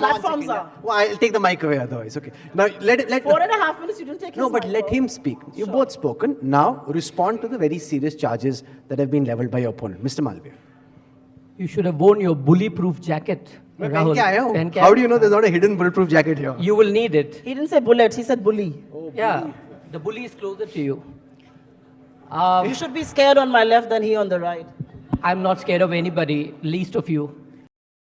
Platforms are. Well, I'll take the mic away otherwise. Okay. Now let let. Four and a half minutes, you didn't take No, but let off. him speak. You've both spoken. Now respond to the very serious charges that have been leveled by your opponent, Mr. Malviya. You should have worn your bully-proof jacket, Rahul. How do you know there's not a hidden bulletproof jacket here? You will need it. He didn't say bullet, he said oh, bully. Yeah, the bully is closer to you. Um, You should be scared on my left than he on the right. I'm not scared of anybody, least of you.